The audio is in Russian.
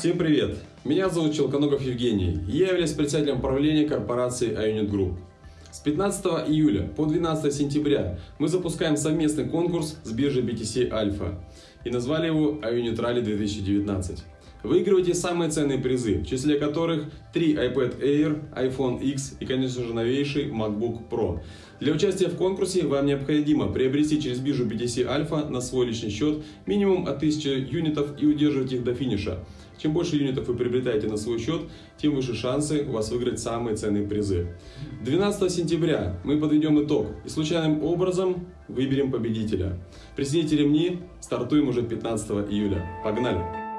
Всем привет! Меня зовут Челконогов Евгений. Я являюсь председателем правления корпорации iUnit Group. С 15 июля по 12 сентября мы запускаем совместный конкурс с биржей BTC Alpha и назвали его iUnit Rally 2019. Выигрывайте самые ценные призы, в числе которых 3 iPad Air, iPhone X и, конечно же, новейший MacBook Pro. Для участия в конкурсе вам необходимо приобрести через биржу BTC Alpha на свой личный счет минимум от 1000 юнитов и удерживать их до финиша. Чем больше юнитов вы приобретаете на свой счет, тем выше шансы у вас выиграть самые ценные призы. 12 сентября мы подведем итог и случайным образом выберем победителя. Присоедините ремни, стартуем уже 15 июля. Погнали!